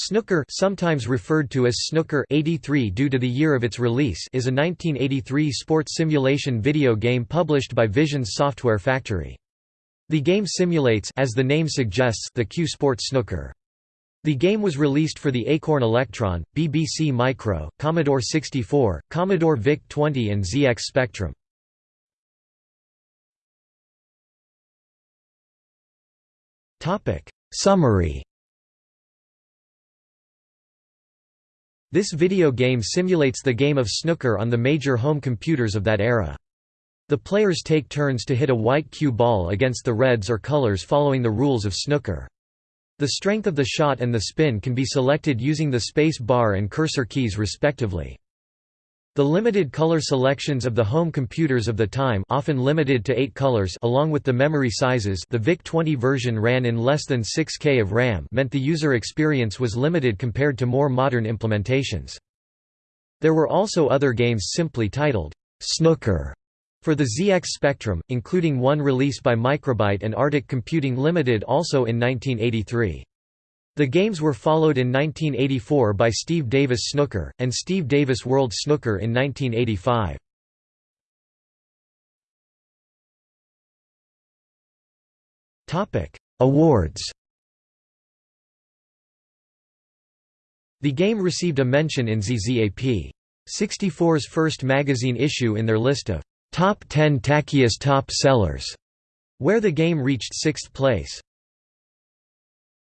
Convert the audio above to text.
Snooker sometimes referred to as Snooker 83 due to the year of its release is a 1983 sports simulation video game published by Visions Software Factory. The game simulates as the name suggests the cue sport snooker. The game was released for the Acorn Electron, BBC Micro, Commodore 64, Commodore VIC-20 and ZX Spectrum. Summary This video game simulates the game of snooker on the major home computers of that era. The players take turns to hit a white cue ball against the reds or colors following the rules of snooker. The strength of the shot and the spin can be selected using the space bar and cursor keys respectively. The limited color selections of the home computers of the time often limited to 8 colors along with the memory sizes the VIC-20 version ran in less than 6K of RAM meant the user experience was limited compared to more modern implementations. There were also other games simply titled, "'Snooker' for the ZX Spectrum, including one release by Microbyte and Arctic Computing Limited also in 1983. The games were followed in 1984 by Steve Davis Snooker, and Steve Davis World Snooker in 1985. Awards The game received a mention in ZZAP. 64's first magazine issue in their list of Top 10 Tackiest Top Sellers, where the game reached sixth place.